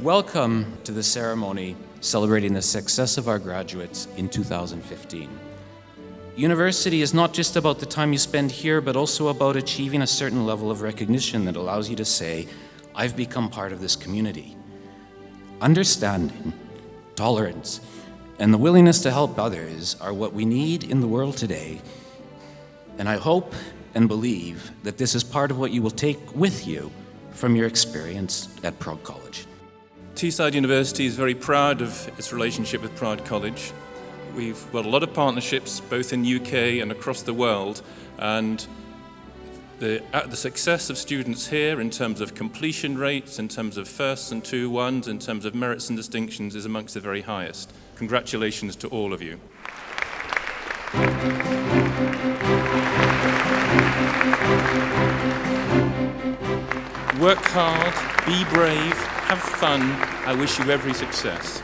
Welcome to the ceremony celebrating the success of our graduates in 2015. University is not just about the time you spend here, but also about achieving a certain level of recognition that allows you to say, I've become part of this community. Understanding, tolerance, and the willingness to help others are what we need in the world today. And I hope and believe that this is part of what you will take with you from your experience at Prague College. Teesside University is very proud of its relationship with Prague College. We've got a lot of partnerships both in UK and across the world and the, uh, the success of students here in terms of completion rates, in terms of firsts and two ones, in terms of merits and distinctions is amongst the very highest. Congratulations to all of you. Work hard, be brave, have fun. I wish you every success.